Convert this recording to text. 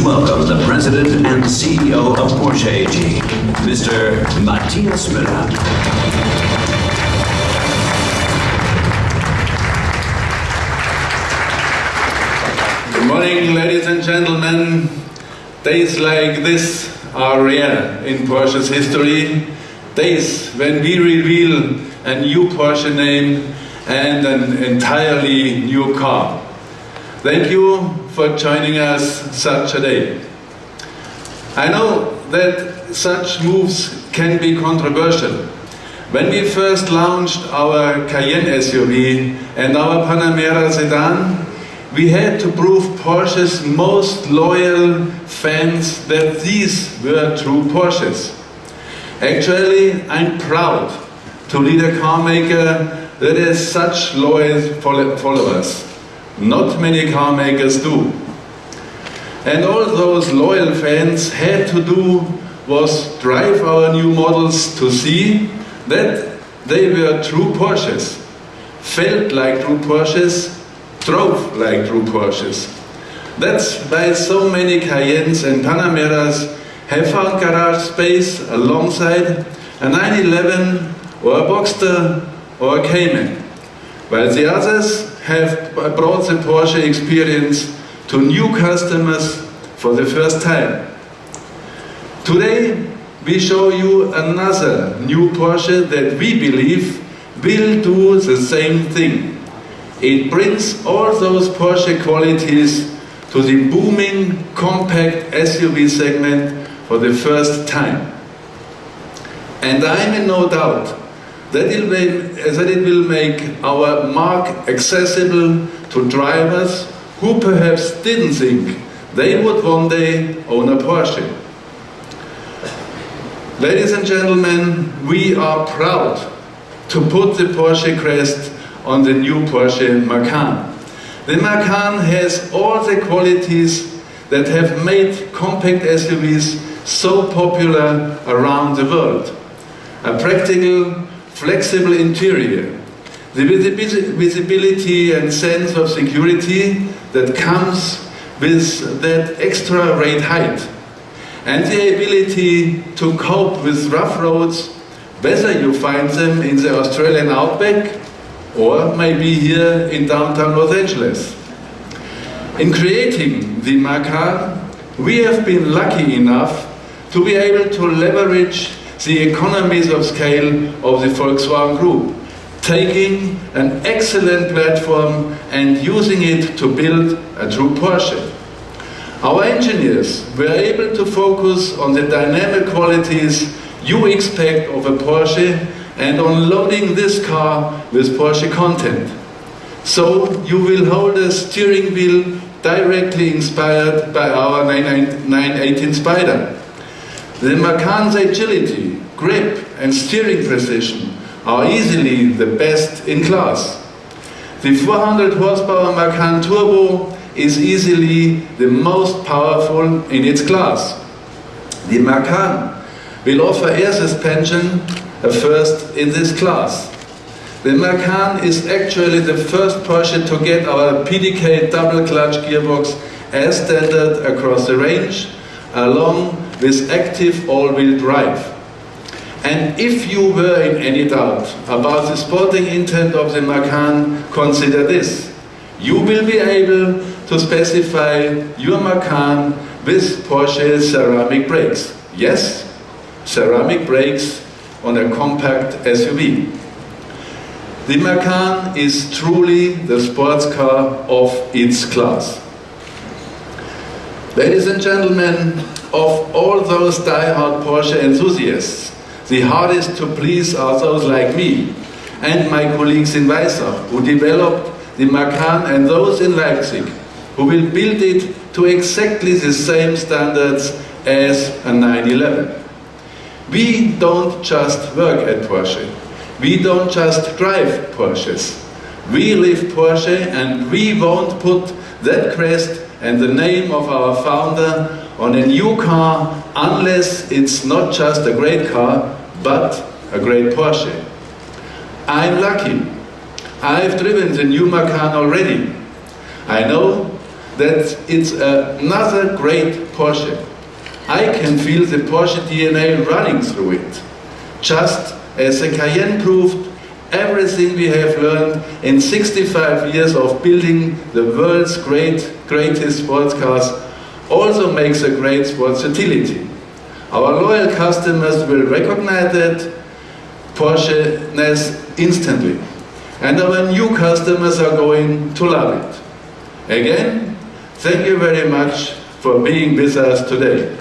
Please welcome the President and CEO of Porsche AG, Mr. Matthias Müller. Good morning, ladies and gentlemen. Days like this are rare in Porsche's history. Days when we reveal a new Porsche name and an entirely new car. Thank you for joining us such a day. I know that such moves can be controversial. When we first launched our Cayenne SUV and our Panamera sedan, we had to prove Porsche's most loyal fans that these were true Porsches. Actually, I'm proud to lead a car maker that has such loyal followers. Not many car makers do. And all those loyal fans had to do was drive our new models to see that they were true Porsches, felt like true Porsches, drove like true Porsches. That's why so many Cayennes and Panameras have found garage space alongside a 911 or a Boxster or a Cayman, while the others have brought the Porsche experience to new customers for the first time. Today we show you another new Porsche that we believe will do the same thing. It brings all those Porsche qualities to the booming compact SUV segment for the first time. And I'm in no doubt that it, will, that it will make our marque accessible to drivers who perhaps didn't think they would one day own a Porsche. Ladies and gentlemen, we are proud to put the Porsche crest on the new Porsche Macan. The Macan has all the qualities that have made compact SUVs so popular around the world. A practical, flexible interior, the visibility and sense of security that comes with that extra ride height, and the ability to cope with rough roads, whether you find them in the Australian outback or maybe here in downtown Los Angeles. In creating the Macan, we have been lucky enough to be able to leverage the economies of scale of the Volkswagen Group, taking an excellent platform and using it to build a true Porsche. Our engineers were able to focus on the dynamic qualities you expect of a Porsche and on loading this car with Porsche content. So you will hold a steering wheel directly inspired by our 918 Spyder. The Macan's agility, grip and steering precision are easily the best in class. The 400 horsepower Macan Turbo is easily the most powerful in its class. The Macan will offer air suspension, a first in this class. The Macan is actually the first Porsche to get our PDK double clutch gearbox as standard across the range, along with active all-wheel drive. And if you were in any doubt about the sporting intent of the Macan, consider this. You will be able to specify your Macan with Porsche ceramic brakes. Yes, ceramic brakes on a compact SUV. The Macan is truly the sports car of its class. Ladies and gentlemen, of all those die-hard Porsche enthusiasts, the hardest to please are those like me and my colleagues in Weissach, who developed the Macan and those in Leipzig, who will build it to exactly the same standards as a 911. We don't just work at Porsche. We don't just drive Porsches. We live Porsche and we won't put that crest and the name of our founder on a new car unless it's not just a great car, but a great Porsche. I'm lucky. I've driven the new Macan already. I know that it's another great Porsche. I can feel the Porsche DNA running through it. Just as the Cayenne proved, everything we have learned in 65 years of building the world's great, greatest sports cars also makes a great sports utility. Our loyal customers will recognize that Porsche-ness instantly. And our new customers are going to love it. Again, thank you very much for being with us today.